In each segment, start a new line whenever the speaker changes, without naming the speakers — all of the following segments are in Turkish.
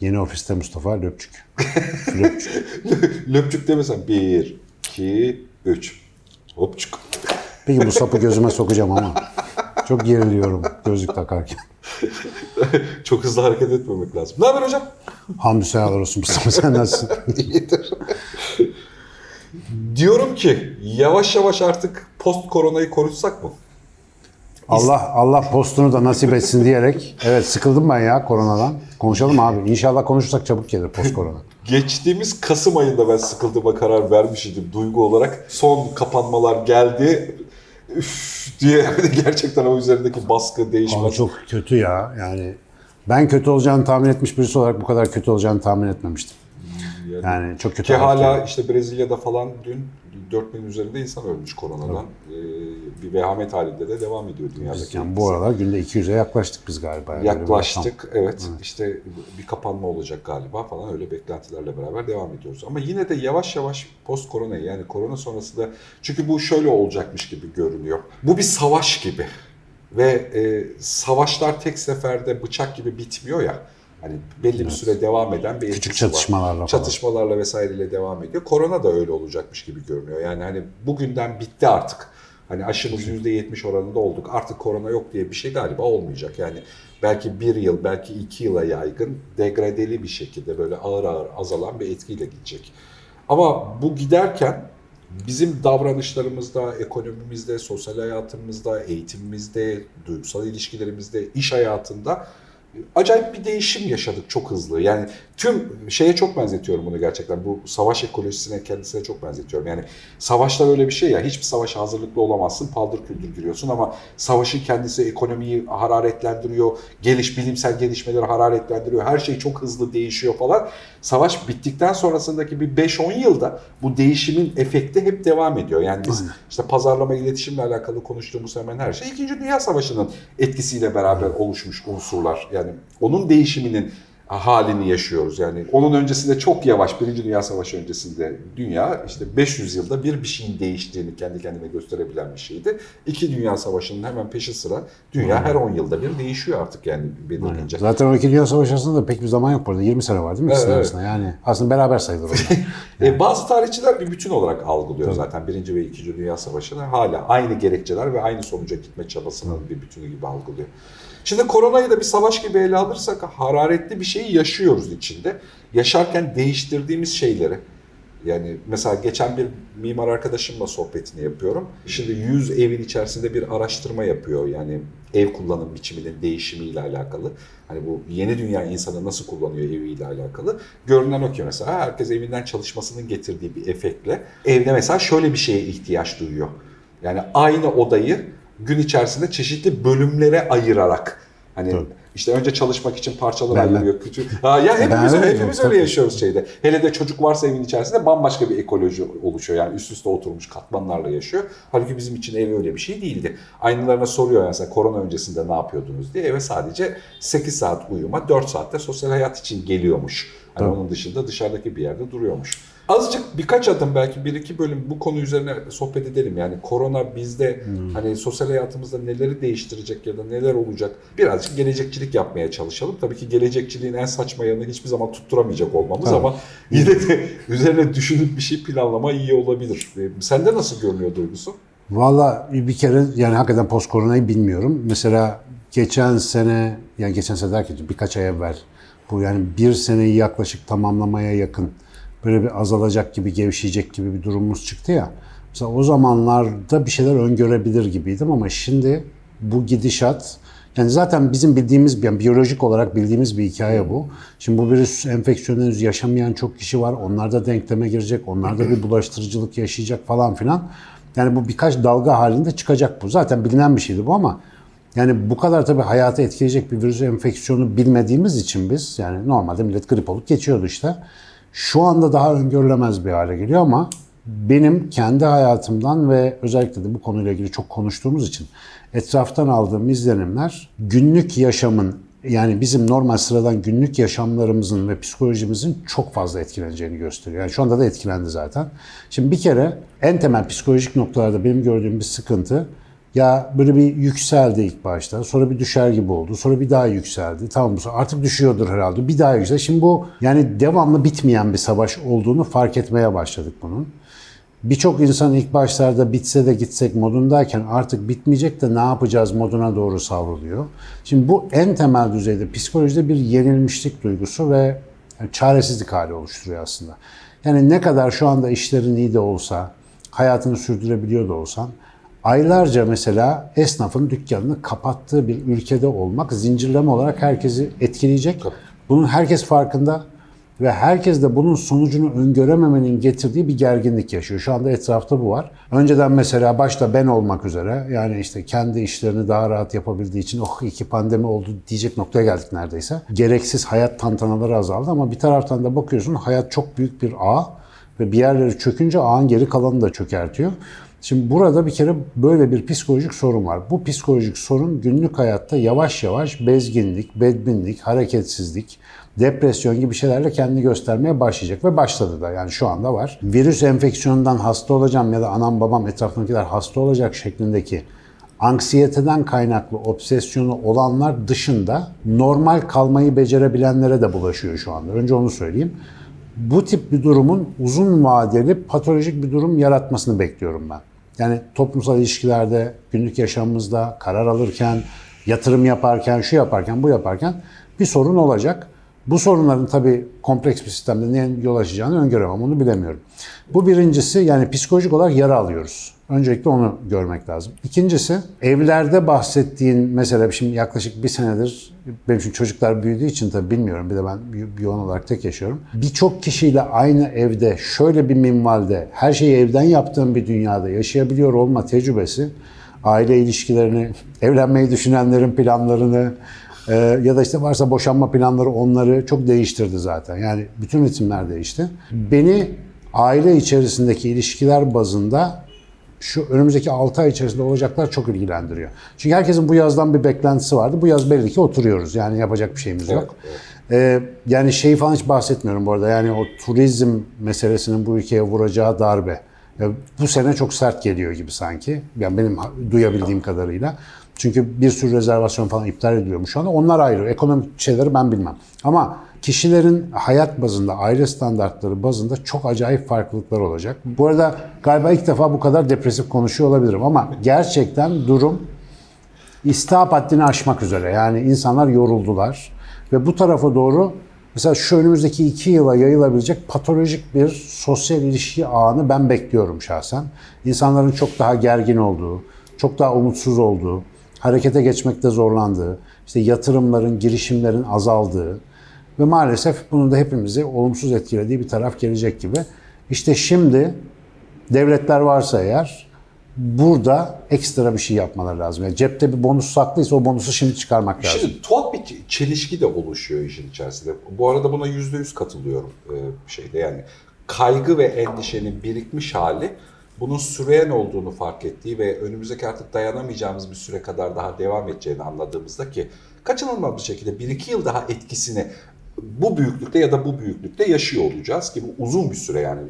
Yeni ofiste Mustafa Löpçük. Löpçük.
Löpçük demesen. Bir, iki, üç. Hopçuk.
Peki bu sapı gözüme sokacağım ama. Çok geriliyorum gözlük takarken.
Çok hızlı hareket etmemek lazım. Ne haber hocam?
Hamdü seyahalar olsun Mustafa sen nasılsın?
İyidir. Diyorum ki yavaş yavaş artık post koronayı konuşsak mı?
Allah Allah postunu da nasip etsin diyerek. Evet sıkıldım ben ya koronadan. Konuşalım abi. İnşallah konuşursak çabuk gelir post korona.
Geçtiğimiz Kasım ayında ben sıkıldığıma karar vermiştim duygu olarak. Son kapanmalar geldi. Üf diye gerçekten o üzerindeki baskı
Ama
değişmez.
çok kötü ya. Yani ben kötü olacağını tahmin etmiş birisi olarak bu kadar kötü olacağını tahmin etmemiştim. Yani çok kötü.
Ki hala
haberler.
işte Brezilya'da falan dün 4000 üzerinde insan ölmüş koronadan. Ee, bir vehamet halinde de devam ediyor dünyadaki.
yani bu aralar günde 200'e yaklaştık biz galiba. Yani
Yaklaştık evet işte bir kapanma olacak galiba falan öyle beklentilerle beraber devam ediyoruz. Ama yine de yavaş yavaş post korona yani korona sonrasında çünkü bu şöyle olacakmış gibi görünüyor. Bu bir savaş gibi ve e, savaşlar tek seferde bıçak gibi bitmiyor ya. Hani belli bir süre devam eden bir
Küçük
var.
çatışmalarla falan.
Çatışmalarla vesaireyle devam ediyor. Korona da öyle olacakmış gibi görünüyor. Yani hani bugünden bitti artık. Hani aşımız %70 oranında olduk. Artık korona yok diye bir şey galiba olmayacak. Yani belki bir yıl, belki iki yıla yaygın degradeli bir şekilde böyle ağır ağır azalan bir etkiyle gidecek. Ama bu giderken bizim davranışlarımızda, ekonomimizde, sosyal hayatımızda, eğitimimizde, duygusal ilişkilerimizde, iş hayatında acayip bir değişim yaşadık çok hızlı. Yani tüm şeye çok benzetiyorum bunu gerçekten. Bu savaş ekolojisine kendisine çok benzetiyorum. Yani savaşlar öyle bir şey ya. Hiçbir savaşa hazırlıklı olamazsın. Paldır küldür giriyorsun ama savaşın kendisi ekonomiyi hararetlendiriyor. Geliş bilimsel gelişmeleri hararetlendiriyor. Her şey çok hızlı değişiyor falan. Savaş bittikten sonrasındaki bir 5-10 yılda bu değişimin efekti hep devam ediyor. Yani biz işte pazarlama iletişimle alakalı konuştuğumuz hemen her şey 2. Dünya Savaşı'nın etkisiyle beraber oluşmuş unsurlar. Yani onun değişiminin halini yaşıyoruz. Yani onun öncesinde çok yavaş Birinci Dünya Savaşı öncesinde dünya işte 500 yılda bir bir şeyin değiştiğini kendi kendine gösterebilen bir şeydi. İki Dünya Savaşı'nın hemen peşi sıra dünya her 10 yılda bir değişiyor artık yani belirlince.
Zaten o iki Dünya Savaşı arasında da pek bir zaman yok burada. 20 sene var değil mi?
Evet,
arasında. Yani aslında beraber sayılır onlar.
E, bazı tarihçiler bir bütün olarak algılıyor zaten Birinci ve İkinci Dünya Savaşı'nı hala aynı gerekçeler ve aynı sonuca gitme çabasının bir bütünü gibi algılıyor. Şimdi koronayı da bir savaş gibi ele alırsak hararetli bir şeyi yaşıyoruz içinde. Yaşarken değiştirdiğimiz şeyleri yani mesela geçen bir mimar arkadaşımla sohbetini yapıyorum. Şimdi 100 evin içerisinde bir araştırma yapıyor. Yani ev kullanım biçiminin değişimiyle alakalı. Hani bu yeni dünya insanı nasıl kullanıyor eviyle alakalı. Görünen o ki mesela herkes evinden çalışmasının getirdiği bir efektle evde mesela şöyle bir şeye ihtiyaç duyuyor. Yani aynı odayı gün içerisinde çeşitli bölümlere ayırarak hani
Tabii.
işte önce çalışmak için parçalar ayırıyor küçük. Ha, ya hepimiz
Ben
hepimiz öyle yaşıyoruz şeyde. Hele de çocuk varsa evin içerisinde bambaşka bir ekoloji oluşuyor. Yani üst üste oturmuş katmanlarla yaşıyor. Halbuki bizim için ev öyle bir şey değildi. Aynılarına soruyor mesela korona öncesinde ne yapıyordunuz diye eve sadece 8 saat uyuma, 4 saatte sosyal hayat için geliyormuş. Hani
Tabii.
onun dışında dışarıdaki bir yerde duruyormuş. Azıcık birkaç adım belki bir iki bölüm bu konu üzerine sohbet edelim. Yani korona bizde hani sosyal hayatımızda neleri değiştirecek ya da neler olacak birazcık gelecekçilik yapmaya çalışalım. Tabii ki gelecekçiliğin en saçma yanını hiçbir zaman tutturamayacak olmamız
Tabii.
ama yine de üzerine düşünüp bir şey planlama iyi olabilir. Sende nasıl görünüyor duygusu?
Valla bir kere yani hakikaten post koronayı bilmiyorum. Mesela geçen sene yani geçen sene derken birkaç ay evvel bu yani bir seneyi yaklaşık tamamlamaya yakın böyle bir azalacak gibi gevşeyecek gibi bir durumumuz çıktı ya. Mesela o zamanlarda bir şeyler öngörebilir gibiydim ama şimdi bu gidişat yani zaten bizim bildiğimiz yani biyolojik olarak bildiğimiz bir hikaye bu. Şimdi bu virüs enfeksiyonu henüz yaşamayan çok kişi var. Onlar da denkleme girecek. Onlar da bir bulaştırıcılık yaşayacak falan filan. Yani bu birkaç dalga halinde çıkacak bu. Zaten bilinen bir şeydi bu ama yani bu kadar tabii hayatı etkileyecek bir virüs enfeksiyonu bilmediğimiz için biz yani normalde millet grip olup geçiyordu işte. Şu anda daha öngörülemez bir hale geliyor ama benim kendi hayatımdan ve özellikle de bu konuyla ilgili çok konuştuğumuz için etraftan aldığım izlenimler günlük yaşamın yani bizim normal sıradan günlük yaşamlarımızın ve psikolojimizin çok fazla etkileneceğini gösteriyor. Yani şu anda da etkilendi zaten. Şimdi bir kere en temel psikolojik noktalarda benim gördüğüm bir sıkıntı Ya böyle bir yükseldi ilk başta. Sonra bir düşer gibi oldu. Sonra bir daha yükseldi. Tamam bu artık düşüyordur herhalde. Bir daha yüksel. Şimdi bu yani devamlı bitmeyen bir savaş olduğunu fark etmeye başladık bunun. Birçok insan ilk başlarda bitse de gitsek modundayken artık bitmeyecek de ne yapacağız moduna doğru savruluyor. Şimdi bu en temel düzeyde psikolojide bir yenilmişlik duygusu ve çaresizlik hali oluşturuyor aslında. Yani ne kadar şu anda işlerin iyi de olsa, hayatını sürdürebiliyor da olsan, aylarca mesela esnafın dükkanını kapattığı bir ülkede olmak zincirleme olarak herkesi etkileyecek. Bunun herkes farkında ve herkes de bunun sonucunu öngörememenin getirdiği bir gerginlik yaşıyor. Şu anda etrafta bu var. Önceden mesela başta ben olmak üzere yani işte kendi işlerini daha rahat yapabildiği için oh iki pandemi oldu diyecek noktaya geldik neredeyse. Gereksiz hayat tantanaları azaldı ama bir taraftan da bakıyorsun hayat çok büyük bir ağ ve bir yerleri çökünce ağın geri kalanını da çökertiyor. Şimdi burada bir kere böyle bir psikolojik sorun var. Bu psikolojik sorun günlük hayatta yavaş yavaş bezginlik, bedbinlik, hareketsizlik, depresyon gibi şeylerle kendini göstermeye başlayacak ve başladı da yani şu anda var. Virüs enfeksiyonundan hasta olacağım ya da anam babam etrafındakiler hasta olacak şeklindeki anksiyeteden kaynaklı obsesyonu olanlar dışında normal kalmayı becerebilenlere de bulaşıyor şu anda. Önce onu söyleyeyim. Bu tip bir durumun uzun vadeli patolojik bir durum yaratmasını bekliyorum ben. Yani toplumsal ilişkilerde, günlük yaşamımızda, karar alırken, yatırım yaparken, şu yaparken, bu yaparken bir sorun olacak. Bu sorunların tabii kompleks bir sistemde neye yol açacağını öngöremem, onu bilemiyorum. Bu birincisi yani psikolojik olarak yara alıyoruz. Öncelikle onu görmek lazım. İkincisi evlerde bahsettiğin mesela şimdi yaklaşık bir senedir benim için çocuklar büyüdüğü için tabii bilmiyorum bir de ben yoğun olarak tek yaşıyorum. Birçok kişiyle aynı evde şöyle bir minvalde her şeyi evden yaptığım bir dünyada yaşayabiliyor olma tecrübesi aile ilişkilerini, evlenmeyi düşünenlerin planlarını, ee, ya da işte varsa boşanma planları onları çok değiştirdi zaten. Yani bütün ritimler değişti. Beni aile içerisindeki ilişkiler bazında şu önümüzdeki 6 ay içerisinde olacaklar çok ilgilendiriyor. Çünkü herkesin bu yazdan bir beklentisi vardı. Bu yaz belli ki oturuyoruz. Yani yapacak bir şeyimiz yok. Ee, yani şey falan hiç bahsetmiyorum bu arada. Yani o turizm meselesinin bu ülkeye vuracağı darbe. Ya bu sene çok sert geliyor gibi sanki. Yani benim duyabildiğim kadarıyla. Çünkü bir sürü rezervasyon falan iptal ediliyormuş şu anda. Onlar ayrı. Ekonomik şeyleri ben bilmem. Ama kişilerin hayat bazında, aile standartları bazında çok acayip farklılıklar olacak. Bu arada galiba ilk defa bu kadar depresif konuşuyor olabilirim ama gerçekten durum istihap haddini aşmak üzere. Yani insanlar yoruldular ve bu tarafa doğru mesela şu önümüzdeki iki yıla yayılabilecek patolojik bir sosyal ilişki ağını ben bekliyorum şahsen. İnsanların çok daha gergin olduğu, çok daha umutsuz olduğu, harekete geçmekte zorlandığı, işte yatırımların, girişimlerin azaldığı ve maalesef bunun da hepimizi olumsuz etkilediği bir taraf gelecek gibi. İşte şimdi devletler varsa eğer burada ekstra bir şey yapmaları lazım. Yani cepte bir bonus saklıysa o bonusu şimdi çıkarmak lazım.
Şimdi tuhaf bir çelişki de oluşuyor işin içerisinde. Bu arada buna yüzde yüz katılıyorum e, şeyde yani kaygı ve endişenin birikmiş hali bunun süreyen olduğunu fark ettiği ve önümüzdeki artık dayanamayacağımız bir süre kadar daha devam edeceğini anladığımızda ki kaçınılmaz bir şekilde 1-2 yıl daha etkisini bu büyüklükte ya da bu büyüklükte yaşıyor olacağız ki bu uzun bir süre yani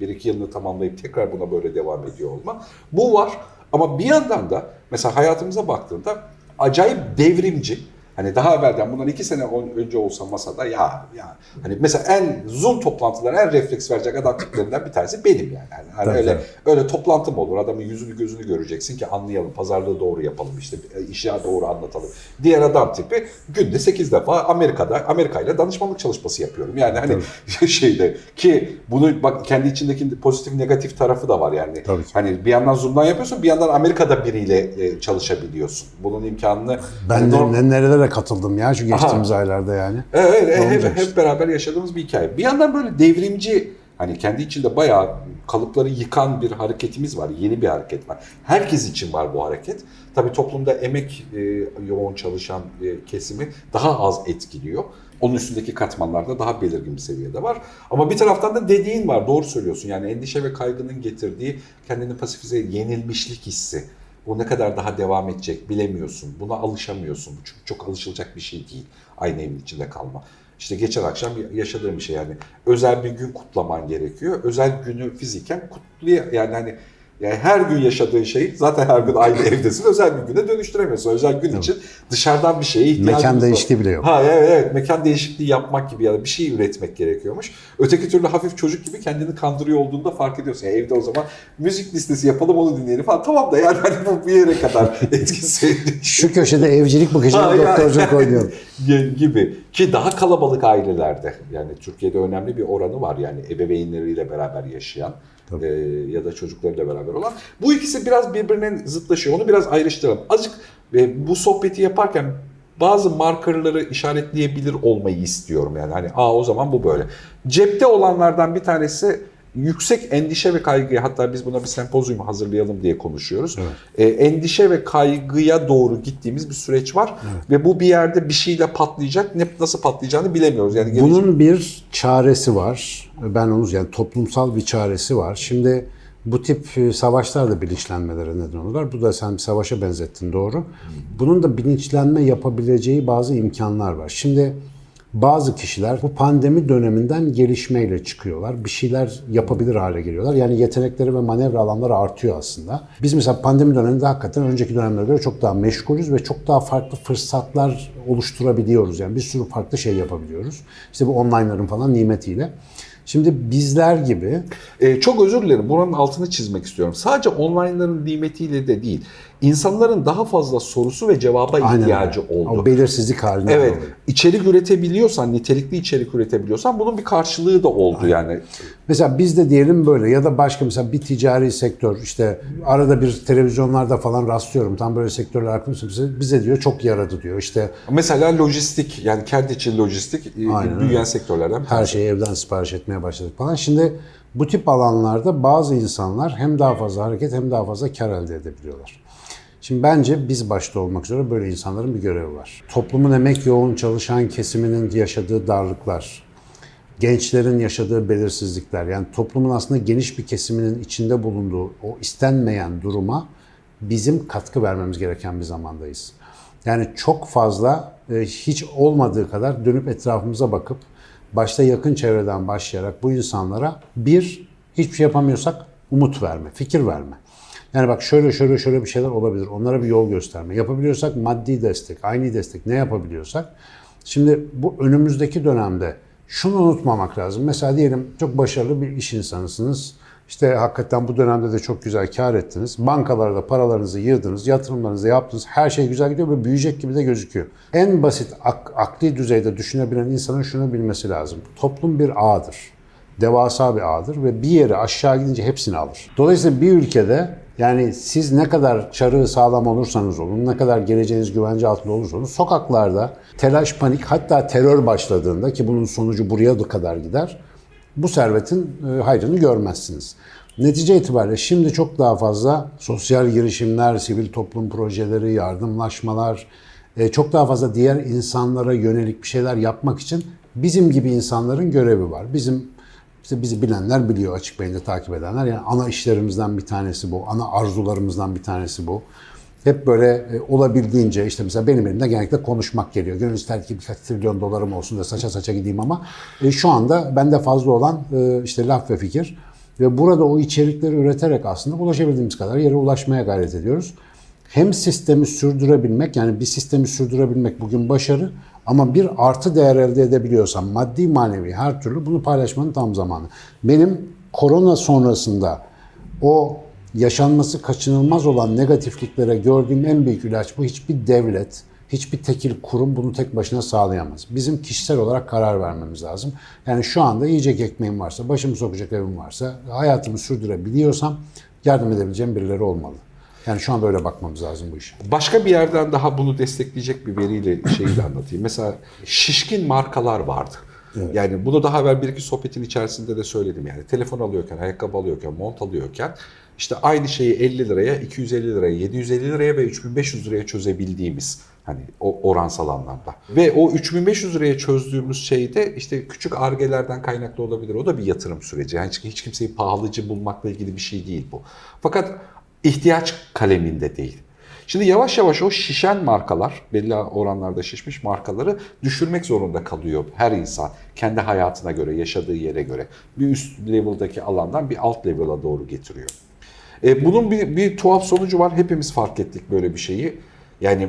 1-2 yılını tamamlayıp tekrar buna böyle devam ediyor olma. Bu var ama bir yandan da mesela hayatımıza baktığında acayip devrimci Hani daha evvelden bundan iki sene önce olsa masada ya ya hani mesela en Zoom toplantıları en refleks verecek adam tiplerinden bir tanesi benim yani. yani hani
Tabii,
öyle
tabii.
öyle toplantı mı olur? Adamın yüzünü gözünü göreceksin ki anlayalım. Pazarlığı doğru yapalım işte işi doğru anlatalım. Diğer adam tipi günde 8 defa Amerika'da Amerika ile danışmanlık çalışması yapıyorum. Yani hani şeyde ki bunu bak kendi içindeki pozitif negatif tarafı da var yani.
Tabii.
Hani bir yandan Zoom'dan yapıyorsun bir yandan Amerika'da biriyle e, çalışabiliyorsun. Bunun imkanını
Ben de
norm-
ne- katıldım ya şu geçtiğimiz aylarda yani.
Evet, evet, hep, hep beraber yaşadığımız bir hikaye. Bir yandan böyle devrimci, hani kendi içinde bayağı kalıpları yıkan bir hareketimiz var. Yeni bir hareket var. Herkes için var bu hareket. Tabii toplumda emek e, yoğun çalışan e, kesimi daha az etkiliyor. Onun üstündeki katmanlarda daha belirgin bir seviyede var. Ama bir taraftan da dediğin var, doğru söylüyorsun. Yani endişe ve kaygının getirdiği kendini pasifize yenilmişlik hissi. Bu ne kadar daha devam edecek bilemiyorsun. Buna alışamıyorsun. Çünkü çok alışılacak bir şey değil. Aynı evin içinde kalma. İşte geçen akşam yaşadığım bir şey yani. Özel bir gün kutlaman gerekiyor. Özel günü fiziken kutlaya yani hani Yani her gün yaşadığın şeyi zaten her gün aynı evdesin. Özel bir güne dönüştüremiyorsun. Özel gün için dışarıdan bir şeye ihtiyacımız
Mekan
var.
değişikliği bile yok.
Ha evet, evet mekan değişikliği yapmak gibi ya da bir şey üretmek gerekiyormuş. Öteki türlü hafif çocuk gibi kendini kandırıyor olduğunda fark ediyorsun. Yani evde o zaman müzik listesi yapalım onu dinleyelim falan. Tamam da yani hani bu bir yere kadar etkisi
Şu köşede evcilik
yani-
doktorculuk oynuyor.
gibi ki daha kalabalık ailelerde yani Türkiye'de önemli bir oranı var yani ebeveynleriyle beraber yaşayan e, ya da çocuklarıyla beraber olan. Bu ikisi biraz birbirine zıtlaşıyor. Onu biraz ayrıştıralım. Azıcık e, bu sohbeti yaparken bazı markerları işaretleyebilir olmayı istiyorum yani hani aa o zaman bu böyle. Cepte olanlardan bir tanesi yüksek endişe ve kaygıya hatta biz buna bir sempozyum hazırlayalım diye konuşuyoruz. E, endişe ve kaygıya doğru gittiğimiz bir süreç var ve bu bir yerde bir şeyle patlayacak. Ne nasıl patlayacağını bilemiyoruz. Yani gelecek-
Bunun bir çaresi var. Ben onu yani toplumsal bir çaresi var. Şimdi bu tip e, savaşlar da bilinçlenmelere neden olurlar. Bu da sen bir savaşa benzettin doğru. Bunun da bilinçlenme yapabileceği bazı imkanlar var. Şimdi bazı kişiler bu pandemi döneminden gelişmeyle çıkıyorlar. Bir şeyler yapabilir hale geliyorlar. Yani yetenekleri ve manevra alanları artıyor aslında. Biz mesela pandemi döneminde hakikaten önceki dönemlere göre çok daha meşgulüz ve çok daha farklı fırsatlar oluşturabiliyoruz. Yani bir sürü farklı şey yapabiliyoruz. İşte bu online'ların falan nimetiyle. Şimdi bizler gibi
Ee, çok özür dilerim. Buranın altını çizmek istiyorum. Sadece online'ların nimetiyle de değil. İnsanların daha fazla sorusu ve cevaba
aynen
ihtiyacı
öyle.
oldu.
O belirsizlik haline
Evet,
doğru.
içerik üretebiliyorsan, nitelikli içerik üretebiliyorsan bunun bir karşılığı da oldu yani.
Mesela biz de diyelim böyle ya da başka mesela bir ticari sektör işte arada bir televizyonlarda falan rastlıyorum tam böyle sektörler hakkında bize, diyor çok yaradı diyor işte
Mesela lojistik, yani kendi için lojistik e,
Aynen
büyüyen sektörlerden
her şeyi evden sipariş etmeye başladık falan. Şimdi bu tip alanlarda bazı insanlar hem daha fazla hareket hem daha fazla kar elde edebiliyorlar. Şimdi bence biz başta olmak üzere böyle insanların bir görevi var. Toplumun emek yoğun çalışan kesiminin yaşadığı darlıklar, gençlerin yaşadığı belirsizlikler yani toplumun aslında geniş bir kesiminin içinde bulunduğu o istenmeyen duruma bizim katkı vermemiz gereken bir zamandayız. Yani çok fazla e, hiç olmadığı kadar dönüp etrafımıza bakıp başta yakın çevreden başlayarak bu insanlara bir hiçbir şey yapamıyorsak umut verme, fikir verme. Yani bak şöyle şöyle şöyle bir şeyler olabilir. Onlara bir yol gösterme. Yapabiliyorsak maddi destek, aynı destek ne yapabiliyorsak. Şimdi bu önümüzdeki dönemde şunu unutmamak lazım. Mesela diyelim çok başarılı bir iş insanısınız. İşte hakikaten bu dönemde de çok güzel kar ettiniz. Bankalarda paralarınızı yığdınız, yatırımlarınızı yaptınız. Her şey güzel gidiyor ve büyüyecek gibi de gözüküyor. En basit ak- akli düzeyde düşünebilen insanın şunu bilmesi lazım. Toplum bir ağdır devasa bir ağdır ve bir yere aşağı gidince hepsini alır. Dolayısıyla bir ülkede yani siz ne kadar çarığı sağlam olursanız olun, ne kadar geleceğiniz güvence altında olursanız sokaklarda telaş, panik hatta terör başladığında ki bunun sonucu buraya da kadar gider bu servetin e, hayrını görmezsiniz. Netice itibariyle şimdi çok daha fazla sosyal girişimler, sivil toplum projeleri, yardımlaşmalar, e, çok daha fazla diğer insanlara yönelik bir şeyler yapmak için bizim gibi insanların görevi var. Bizim işte bizi bilenler biliyor açık beyinde takip edenler. Yani ana işlerimizden bir tanesi bu. Ana arzularımızdan bir tanesi bu. Hep böyle e, olabildiğince işte mesela benim elimde genellikle konuşmak geliyor. Gönül ister ki birkaç trilyon dolarım olsun da saça saça gideyim ama e, şu anda bende fazla olan e, işte laf ve fikir. Ve burada o içerikleri üreterek aslında ulaşabildiğimiz kadar yere ulaşmaya gayret ediyoruz. Hem sistemi sürdürebilmek yani bir sistemi sürdürebilmek bugün başarı ama bir artı değer elde edebiliyorsam maddi manevi her türlü bunu paylaşmanın tam zamanı. Benim korona sonrasında o yaşanması kaçınılmaz olan negatifliklere gördüğüm en büyük ilaç bu. Hiçbir devlet, hiçbir tekil kurum bunu tek başına sağlayamaz. Bizim kişisel olarak karar vermemiz lazım. Yani şu anda yiyecek ekmeğim varsa, başımı sokacak evim varsa, hayatımı sürdürebiliyorsam yardım edebileceğim birileri olmalı. Yani şu anda öyle bakmamız lazım bu işe.
Başka bir yerden daha bunu destekleyecek bir veriyle şeyi de anlatayım. Mesela şişkin markalar vardı. Yani bunu daha evvel bir iki sohbetin içerisinde de söyledim. Yani telefon alıyorken, ayakkabı alıyorken, mont alıyorken işte aynı şeyi 50 liraya, 250 liraya, 750 liraya ve 3500 liraya çözebildiğimiz hani o oransal anlamda. Ve o 3500 liraya çözdüğümüz şeyde işte küçük argelerden kaynaklı olabilir. O da bir yatırım süreci. Yani hiç kimseyi pahalıcı bulmakla ilgili bir şey değil bu. Fakat ihtiyaç kaleminde değil. Şimdi yavaş yavaş o şişen markalar, belli oranlarda şişmiş markaları düşürmek zorunda kalıyor her insan. Kendi hayatına göre, yaşadığı yere göre. Bir üst level'daki alandan bir alt level'a doğru getiriyor. E, bunun bir, bir tuhaf sonucu var. Hepimiz fark ettik böyle bir şeyi. Yani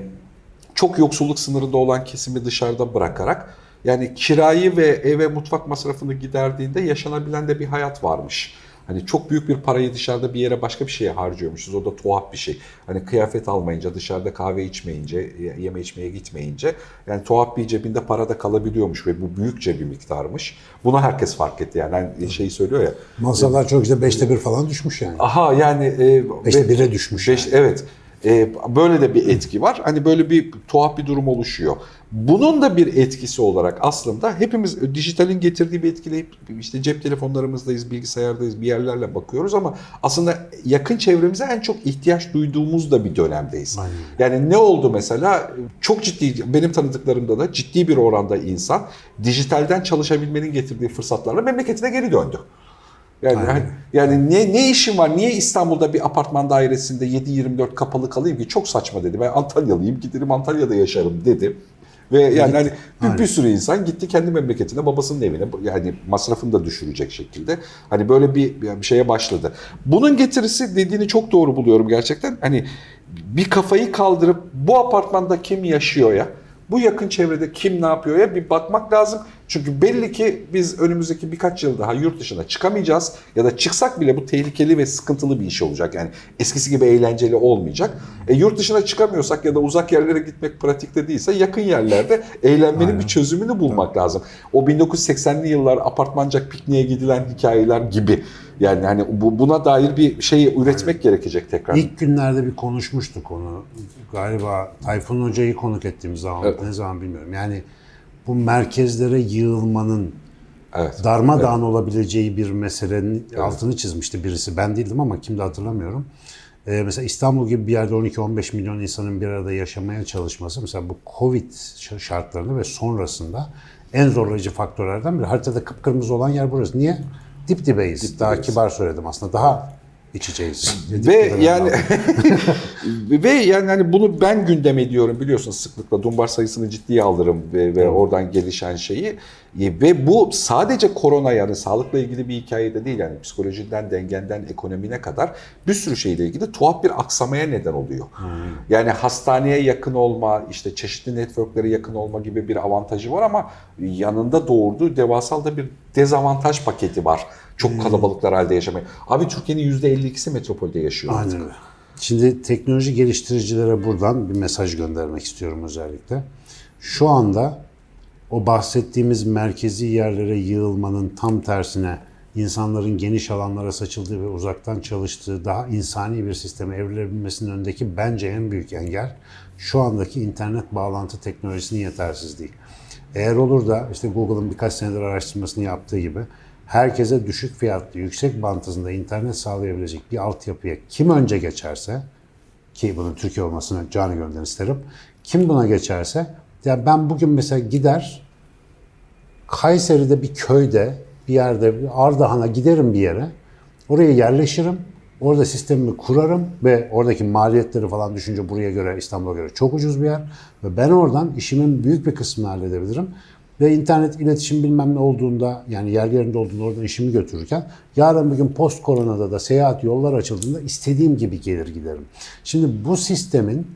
çok yoksulluk sınırında olan kesimi dışarıda bırakarak yani kirayı ve eve mutfak masrafını giderdiğinde yaşanabilen de bir hayat varmış. Hani çok büyük bir parayı dışarıda bir yere başka bir şeye harcıyormuşuz. O da tuhaf bir şey. Hani kıyafet almayınca, dışarıda kahve içmeyince, yeme içmeye gitmeyince yani tuhaf bir cebinde para da kalabiliyormuş ve bu büyükçe bir miktarmış. Bunu herkes fark etti yani. Hani şeyi söylüyor ya.
Masalar çok işte beşte bir falan düşmüş yani.
Aha yani e,
Beşte bire düşmüş.
Beş,
yani.
Evet. Ee, böyle de bir etki var. Hani böyle bir tuhaf bir durum oluşuyor. Bunun da bir etkisi olarak aslında hepimiz dijitalin getirdiği bir etkileyip işte cep telefonlarımızdayız, bilgisayardayız, bir yerlerle bakıyoruz ama aslında yakın çevremize en çok ihtiyaç duyduğumuz da bir dönemdeyiz.
Aynen.
Yani ne oldu mesela? Çok ciddi, benim tanıdıklarımda da ciddi bir oranda insan dijitalden çalışabilmenin getirdiği fırsatlarla memleketine geri döndü. Yani
Aynen.
hani- yani ne ne işim var? Niye İstanbul'da bir apartman dairesinde 7-24 kapalı kalayım ki? Çok saçma dedi. Ben Antalyalıyım. Giderim Antalya'da yaşarım dedi. Ve yani hani bir, bir sürü insan gitti kendi memleketine, babasının evine yani masrafını da düşürecek şekilde. Hani böyle bir, bir şeye başladı. Bunun getirisi dediğini çok doğru buluyorum gerçekten. Hani bir kafayı kaldırıp bu apartmanda kim yaşıyor ya? Bu yakın çevrede kim ne yapıyor ya bir bakmak lazım. Çünkü belli ki biz önümüzdeki birkaç yıl daha yurt dışına çıkamayacağız. Ya da çıksak bile bu tehlikeli ve sıkıntılı bir iş olacak. Yani eskisi gibi eğlenceli olmayacak. E, yurt dışına çıkamıyorsak ya da uzak yerlere gitmek pratikte değilse yakın yerlerde eğlenmenin
Aynen.
bir çözümünü bulmak lazım. O 1980'li yıllar apartmancak pikniğe gidilen hikayeler gibi. Yani hani bu, buna dair bir şey üretmek gerekecek tekrar.
İlk günlerde bir konuşmuştuk onu. Galiba Tayfun Hoca'yı konuk ettiğimiz zaman,
Evet.
ne zaman bilmiyorum. Yani bu merkezlere yığılmanın
Evet.
darmadağın olabileceği bir meselenin altını çizmişti birisi. Ben değildim ama kimde hatırlamıyorum. Ee, mesela İstanbul gibi bir yerde 12-15 milyon insanın bir arada yaşamaya çalışması mesela bu Covid ş- şartlarında ve sonrasında en zorlayıcı faktörlerden biri. Haritada kıpkırmızı olan yer burası. Niye? Dip dibeyiz. Daha
dibeyiz.
kibar söyledim aslında. Daha iç içeyiz. Dip
Ve yani ve yani hani bunu ben gündem ediyorum biliyorsun sıklıkla dumbar sayısını ciddiye alırım ve, ve oradan gelişen şeyi E, ve bu sadece korona yani sağlıkla ilgili bir hikayede değil yani psikolojiden dengenden ekonomine kadar bir sürü şeyle ilgili tuhaf bir aksamaya neden oluyor. Yani hastaneye yakın olma işte çeşitli networklere yakın olma gibi bir avantajı var ama yanında doğurduğu devasal da bir dezavantaj paketi var. Çok kalabalıklar halde yaşamaya. Abi Türkiye'nin %52'si metropolde yaşıyor. artık.
Aynen öyle. Şimdi teknoloji geliştiricilere buradan bir mesaj göndermek istiyorum özellikle. Şu anda o bahsettiğimiz merkezi yerlere yığılmanın tam tersine insanların geniş alanlara saçıldığı ve uzaktan çalıştığı daha insani bir sisteme evrilebilmesinin önündeki bence en büyük engel şu andaki internet bağlantı teknolojisinin yetersizliği. Eğer olur da işte Google'ın birkaç senedir araştırmasını yaptığı gibi herkese düşük fiyatlı, yüksek bant hızında internet sağlayabilecek bir altyapıya kim önce geçerse ki bunun Türkiye olmasını canı gönülden isterim. Kim buna geçerse ya ben bugün mesela gider Kayseri'de bir köyde bir yerde bir Ardahan'a giderim bir yere. Oraya yerleşirim. Orada sistemimi kurarım ve oradaki maliyetleri falan düşünce buraya göre İstanbul'a göre çok ucuz bir yer. Ve ben oradan işimin büyük bir kısmını halledebilirim. Ve internet iletişim bilmem ne olduğunda yani yer yerinde olduğunda oradan işimi götürürken yarın bir gün post koronada da seyahat yollar açıldığında istediğim gibi gelir giderim. Şimdi bu sistemin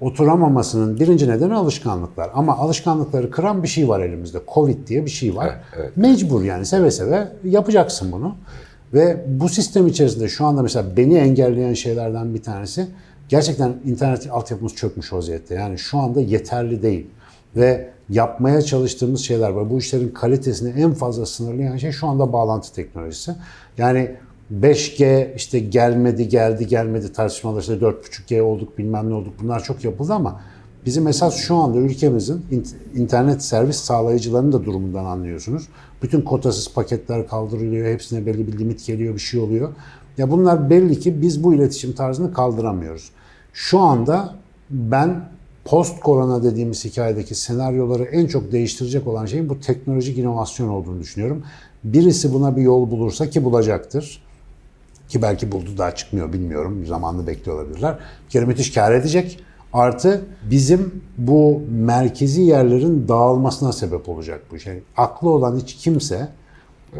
oturamamasının birinci nedeni alışkanlıklar. Ama alışkanlıkları kıran bir şey var elimizde. Covid diye bir şey var.
Evet, evet.
Mecbur yani seve seve yapacaksın bunu. Ve bu sistem içerisinde şu anda mesela beni engelleyen şeylerden bir tanesi gerçekten internet altyapımız çökmüş vaziyette. Yani şu anda yeterli değil. Ve yapmaya çalıştığımız şeyler var. Bu işlerin kalitesini en fazla sınırlayan şey şu anda bağlantı teknolojisi. Yani 5G işte gelmedi geldi gelmedi tartışmalar işte 4.5G olduk bilmem ne olduk bunlar çok yapıldı ama bizim esas şu anda ülkemizin int- internet servis sağlayıcılarının da durumundan anlıyorsunuz. Bütün kotasız paketler kaldırılıyor, hepsine belli bir limit geliyor, bir şey oluyor. Ya bunlar belli ki biz bu iletişim tarzını kaldıramıyoruz. Şu anda ben post korona dediğimiz hikayedeki senaryoları en çok değiştirecek olan şeyin bu teknolojik inovasyon olduğunu düşünüyorum. Birisi buna bir yol bulursa ki bulacaktır. Ki belki buldu daha çıkmıyor bilmiyorum. Zamanını bekliyor olabilirler. Bir kere müthiş kar edecek. Artı bizim bu merkezi yerlerin dağılmasına sebep olacak bu şey. Aklı olan hiç kimse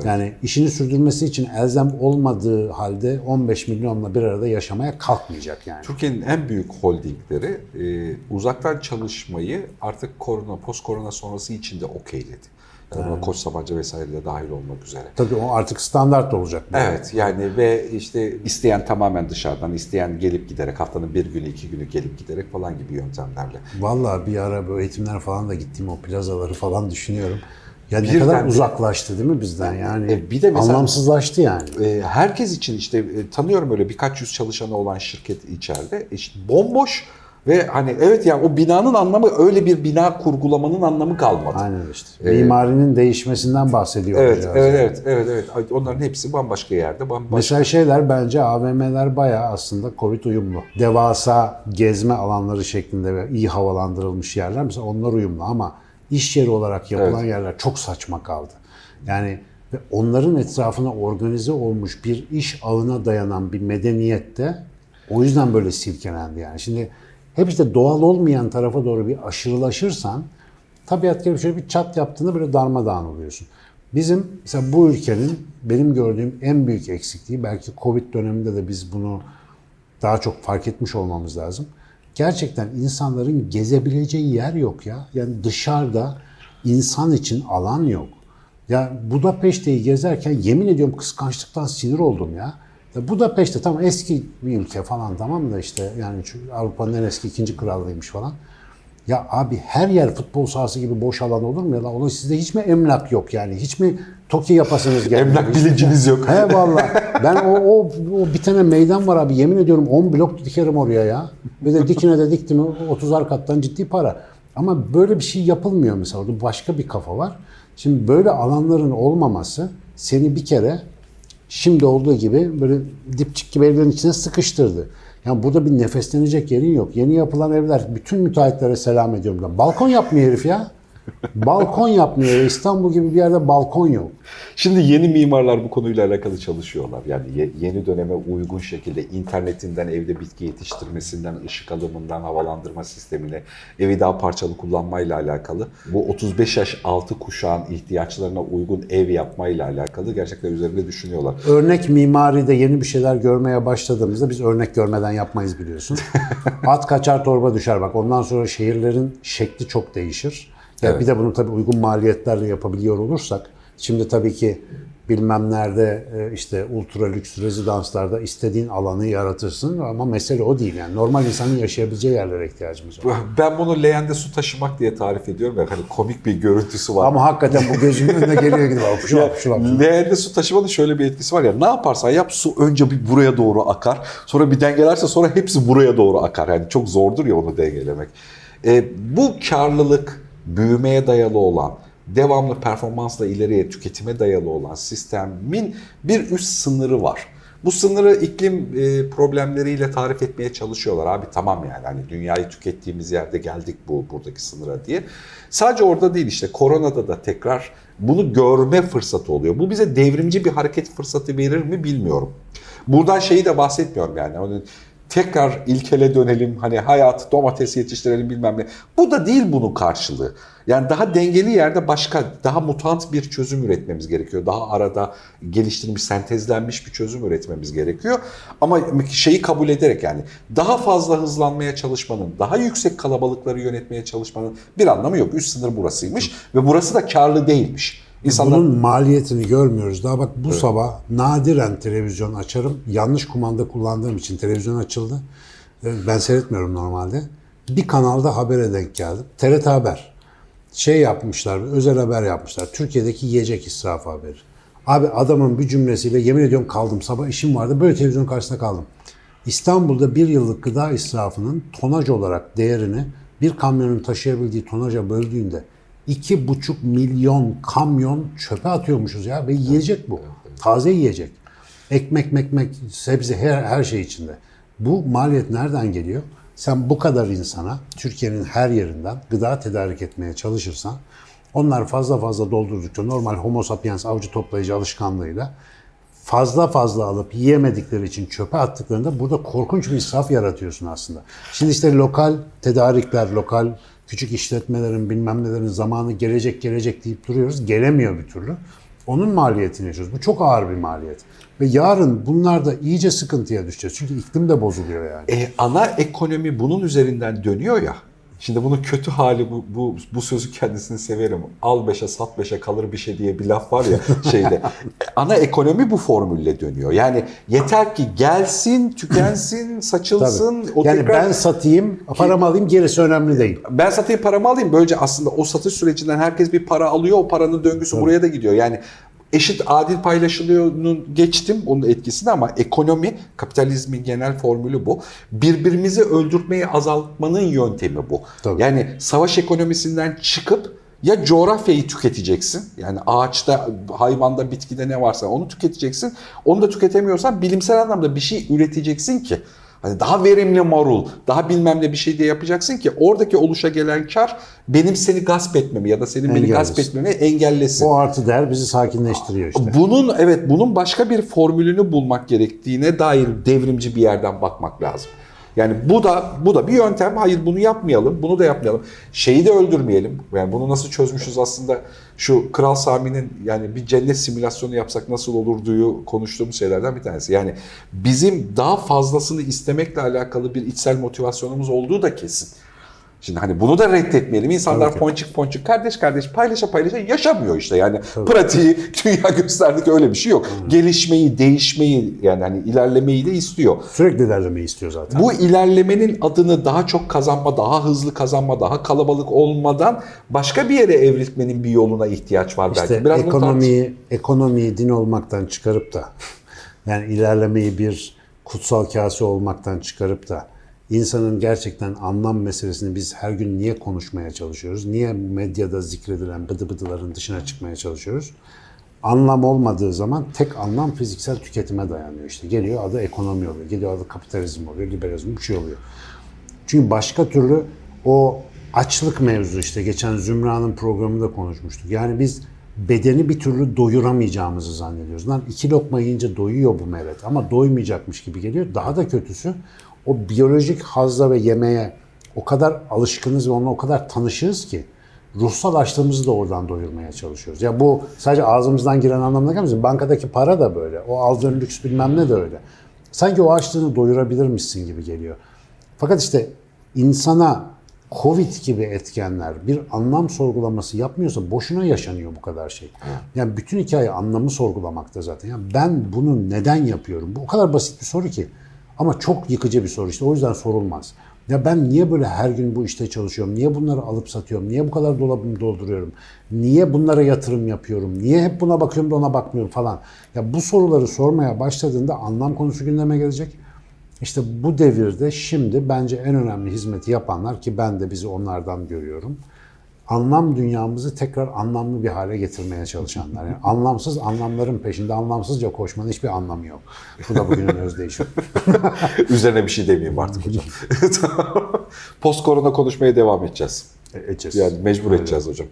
Yani işini sürdürmesi için elzem olmadığı halde 15 milyonla bir arada yaşamaya kalkmayacak yani.
Türkiye'nin en büyük holdingleri e, uzaktan çalışmayı artık korona, post korona sonrası için de okeyledi. Yani buna Koç Sabancı vesaire de dahil olmak üzere.
Tabii o artık standart olacak.
Evet yani ve işte isteyen tamamen dışarıdan, isteyen gelip giderek haftanın bir günü, iki günü gelip giderek falan gibi yöntemlerle.
Vallahi bir ara böyle eğitimler falan da gittiğim o plazaları falan düşünüyorum. Ya ne kadar
de-
uzaklaştı değil mi bizden yani?
E, bir de mesela-
anlamsızlaştı yani.
E, herkes için işte e, tanıyorum öyle birkaç yüz çalışanı olan şirket içeride işte bomboş ve hani evet yani o binanın anlamı öyle bir bina kurgulamanın anlamı kalmadı.
Aynen işte. Mimarinin değişmesinden bahsediyor.
Evet, evet, evet, evet, evet. Onların hepsi bambaşka yerde, bambaşka.
Mesela şeyler bence AVM'ler bayağı aslında Covid uyumlu. Devasa gezme alanları şeklinde ve iyi havalandırılmış yerler mesela onlar uyumlu ama iş yeri olarak yapılan
Evet.
yerler çok saçma kaldı. Yani ve onların etrafına organize olmuş bir iş ağına dayanan bir medeniyette o yüzden böyle silkelendi yani. Şimdi hep işte doğal olmayan tarafa doğru bir aşırılaşırsan tabiat gibi şöyle bir çat yaptığında böyle darmadağın oluyorsun. Bizim mesela bu ülkenin benim gördüğüm en büyük eksikliği belki Covid döneminde de biz bunu daha çok fark etmiş olmamız lazım. Gerçekten insanların gezebileceği yer yok ya. Yani dışarıda insan için alan yok. Ya Budapeşte'yi gezerken yemin ediyorum kıskançlıktan sinir oldum ya. ya Budapeşte tamam eski bir ülke falan tamam da işte yani Avrupa'nın en eski ikinci krallığıymış falan. Ya abi her yer futbol sahası gibi boş alan olur mu ya? Oğlum sizde hiç mi emlak yok yani? Hiç mi TOKİ yapasınız gelmiyor?
Emlak bilinciniz yok.
He vallahi. Ben o, o, o bir tane meydan var abi. Yemin ediyorum 10 blok dikerim oraya ya. Bir de dikine de diktim 30'ar kattan ciddi para. Ama böyle bir şey yapılmıyor mesela. Orada başka bir kafa var. Şimdi böyle alanların olmaması seni bir kere şimdi olduğu gibi böyle dipçik gibi evlerin içine sıkıştırdı. Yani burada bir nefeslenecek yerin yok. Yeni yapılan evler bütün müteahhitlere selam ediyorum. ben. Balkon yapmıyor herif ya. Balkon yapmıyor. İstanbul gibi bir yerde balkon yok.
Şimdi yeni mimarlar bu konuyla alakalı çalışıyorlar. Yani ye- yeni döneme uygun şekilde internetinden evde bitki yetiştirmesinden, ışık alımından, havalandırma sistemine, evi daha parçalı kullanmayla alakalı. Bu 35 yaş altı kuşağın ihtiyaçlarına uygun ev yapmayla alakalı gerçekten üzerinde düşünüyorlar.
Örnek mimaride yeni bir şeyler görmeye başladığımızda biz örnek görmeden yapmayız biliyorsun. At kaçar torba düşer bak ondan sonra şehirlerin şekli çok değişir. Ya
Evet.
Bir de bunu tabii uygun maliyetlerle yapabiliyor olursak şimdi tabii ki bilmem nerede e, işte ultra lüks rezidanslarda istediğin alanı yaratırsın ama mesele o değil yani. Normal insanın yaşayabileceği yerlere ihtiyacımız var.
Ben bunu leğende su taşımak diye tarif ediyorum ya hani komik bir görüntüsü var.
Ama hakikaten bu gözümün önüne geliyor gibi. Bak, Şu şu.
Leğende su taşımanın şöyle bir etkisi var ya ne yaparsan yap su önce bir buraya doğru akar sonra bir dengelerse sonra hepsi buraya doğru akar. Yani çok zordur ya onu dengelemek. E, bu karlılık büyümeye dayalı olan devamlı performansla ileriye tüketime dayalı olan sistemin bir üst sınırı var. Bu sınırı iklim e, problemleriyle tarif etmeye çalışıyorlar. Abi tamam yani hani dünyayı tükettiğimiz yerde geldik bu buradaki sınıra diye. Sadece orada değil işte koronada da tekrar bunu görme fırsatı oluyor. Bu bize devrimci bir hareket fırsatı verir mi bilmiyorum. Buradan şeyi de bahsetmiyorum yani. Tekrar ilkele dönelim hani hayat domates yetiştirelim bilmem ne. Bu da değil bunun karşılığı. Yani daha dengeli yerde başka daha mutant bir çözüm üretmemiz gerekiyor. Daha arada geliştirilmiş, sentezlenmiş bir çözüm üretmemiz gerekiyor. Ama şeyi kabul ederek yani daha fazla hızlanmaya çalışmanın, daha yüksek kalabalıkları yönetmeye çalışmanın bir anlamı yok. Üst sınır burasıymış ve burası da karlı değilmiş. İnsanlar
Bunun maliyetini görmüyoruz. Daha bak bu sabah nadiren televizyon açarım. Yanlış kumanda kullandığım için televizyon açıldı. Ee, Ben seyretmiyorum normalde. Bir kanalda habere denk geldim. TRT Haber. Şey yapmışlar, özel haber yapmışlar. Türkiye'deki yiyecek israfı haberi. Abi adamın bir cümlesiyle yemin ediyorum kaldım. Sabah işim vardı. Böyle televizyon karşısında kaldım. İstanbul'da bir yıllık gıda israfının tonaj olarak değerini bir kamyonun taşıyabildiği tonaja böldüğünde iki buçuk milyon kamyon çöpe atıyormuşuz ya ve yiyecek bu. Taze yiyecek. Ekmek, mekmek, sebze her, her şey içinde. Bu maliyet nereden geliyor? Sen bu kadar insana Türkiye'nin her yerinden gıda tedarik etmeye çalışırsan onlar fazla fazla doldurdukça normal homo sapiens avcı toplayıcı alışkanlığıyla fazla fazla alıp yiyemedikleri için çöpe attıklarında burada korkunç bir israf yaratıyorsun aslında. Şimdi işte lokal tedarikler, lokal küçük işletmelerin bilmem nelerin zamanı gelecek gelecek deyip duruyoruz. Gelemiyor bir türlü. Onun maliyetini yaşıyoruz. Bu çok ağır bir maliyet. Ve yarın bunlar da iyice sıkıntıya düşeceğiz. Çünkü iklim de bozuluyor yani.
E, ana ekonomi bunun üzerinden dönüyor ya. Şimdi bunun kötü hali bu, bu, bu sözü kendisini severim. Al beşe sat beşe kalır bir şey diye bir laf var ya şeyde. ana ekonomi bu formülle dönüyor. Yani yeter ki gelsin, tükensin, saçılsın.
Tabii.
O
yani
tekrar-
ben satayım, paramı alayım gerisi önemli değil.
ben satayım paramı alayım. Böylece aslında o satış sürecinden herkes bir para alıyor. O paranın döngüsü buraya da gidiyor. Yani eşit adil paylaşılıyor'nun geçtim onun etkisini ama ekonomi, kapitalizmin genel formülü bu. Birbirimizi öldürtmeyi azaltmanın yöntemi bu.
Tabii.
Yani savaş ekonomisinden çıkıp ya coğrafyayı tüketeceksin. Yani ağaçta, hayvanda, bitkide ne varsa onu tüketeceksin. Onu da tüketemiyorsan bilimsel anlamda bir şey üreteceksin ki Hani daha verimli marul, daha bilmem ne bir şey de yapacaksın ki oradaki oluşa gelen kar benim seni gasp etmemi ya da senin beni
Engellesin.
gasp etmemi engellesin.
O artı değer bizi sakinleştiriyor işte.
Bunun evet bunun başka bir formülünü bulmak gerektiğine dair devrimci bir yerden bakmak lazım. Yani bu da bu da bir yöntem. Hayır bunu yapmayalım, bunu da yapmayalım. Şeyi de öldürmeyelim. Yani bunu nasıl çözmüşüz aslında şu Kral Sami'nin yani bir cennet simülasyonu yapsak nasıl olurduyu konuştuğumuz şeylerden bir tanesi. Yani bizim daha fazlasını istemekle alakalı bir içsel motivasyonumuz olduğu da kesin. Şimdi hani bunu da reddetmeyelim. İnsanlar
Tabii
ponçik ponçik kardeş kardeş paylaşa paylaşa yaşamıyor işte. Yani pratiği dünya gösterdi ki öyle bir şey yok. Gelişmeyi, değişmeyi yani hani ilerlemeyi de istiyor.
Sürekli ilerlemeyi istiyor zaten.
Bu ilerlemenin adını daha çok kazanma, daha hızlı kazanma, daha kalabalık olmadan başka bir yere evrilmenin bir yoluna ihtiyaç var belki.
İşte
Biraz bunu tartış-
ekonomiyi, ekonomiyi din olmaktan çıkarıp da yani ilerlemeyi bir kutsal kase olmaktan çıkarıp da insanın gerçekten anlam meselesini biz her gün niye konuşmaya çalışıyoruz? Niye medyada zikredilen bıdı bıdıların dışına çıkmaya çalışıyoruz? Anlam olmadığı zaman tek anlam fiziksel tüketime dayanıyor işte. Geliyor adı ekonomi oluyor, geliyor adı kapitalizm oluyor, liberalizm bir şey oluyor. Çünkü başka türlü o açlık mevzu işte geçen Zümra'nın programında konuşmuştuk. Yani biz bedeni bir türlü doyuramayacağımızı zannediyoruz. Lan iki lokma yiyince doyuyor bu meret ama doymayacakmış gibi geliyor. Daha da kötüsü o biyolojik hazza ve yemeğe o kadar alışkınız ve onunla o kadar tanışığız ki ruhsal açlığımızı da oradan doyurmaya çalışıyoruz. Ya bu sadece ağzımızdan giren anlamına gelmesin. Bankadaki para da böyle. O aldığın lüks bilmem ne de öyle. Sanki o açlığını doyurabilirmişsin gibi geliyor. Fakat işte insana Covid gibi etkenler bir anlam sorgulaması yapmıyorsa boşuna yaşanıyor bu kadar şey. Yani bütün hikaye anlamı sorgulamakta zaten. Yani ben bunu neden yapıyorum? Bu o kadar basit bir soru ki. Ama çok yıkıcı bir soru işte. O yüzden sorulmaz. Ya ben niye böyle her gün bu işte çalışıyorum? Niye bunları alıp satıyorum? Niye bu kadar dolabımı dolduruyorum? Niye bunlara yatırım yapıyorum? Niye hep buna bakıyorum da ona bakmıyorum falan? Ya bu soruları sormaya başladığında anlam konusu gündeme gelecek. İşte bu devirde şimdi bence en önemli hizmeti yapanlar ki ben de bizi onlardan görüyorum. Anlam dünyamızı tekrar anlamlı bir hale getirmeye çalışanlar. Yani anlamsız anlamların peşinde anlamsızca koşmanın hiçbir anlamı yok. Bu da bugünün özdeyişi.
Üzerine bir şey demeyeyim artık hocam. Post korona konuşmaya devam edeceğiz.
E, edeceğiz.
Yani mecbur edeceğiz hocam.